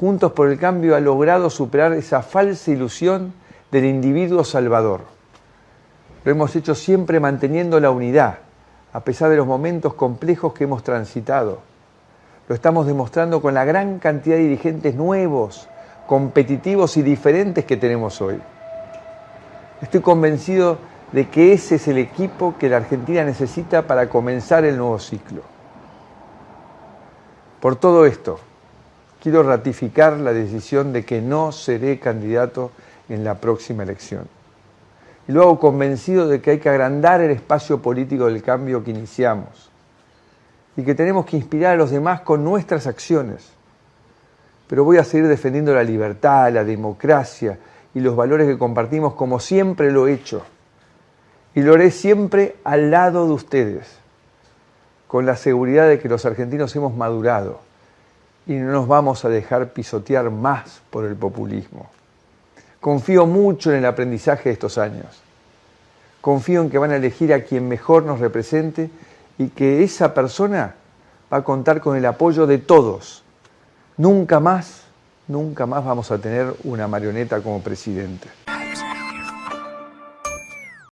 Juntos por el Cambio ha logrado superar esa falsa ilusión del individuo salvador. Lo hemos hecho siempre manteniendo la unidad, a pesar de los momentos complejos que hemos transitado. Lo estamos demostrando con la gran cantidad de dirigentes nuevos, competitivos y diferentes que tenemos hoy. Estoy convencido de que ese es el equipo que la Argentina necesita para comenzar el nuevo ciclo. Por todo esto, quiero ratificar la decisión de que no seré candidato en la próxima elección. Y lo hago convencido de que hay que agrandar el espacio político del cambio que iniciamos y que tenemos que inspirar a los demás con nuestras acciones. Pero voy a seguir defendiendo la libertad, la democracia y los valores que compartimos como siempre lo he hecho. Y lo haré siempre al lado de ustedes, con la seguridad de que los argentinos hemos madurado y no nos vamos a dejar pisotear más por el populismo. Confío mucho en el aprendizaje de estos años. Confío en que van a elegir a quien mejor nos represente y que esa persona va a contar con el apoyo de todos. Nunca más, nunca más vamos a tener una marioneta como presidente.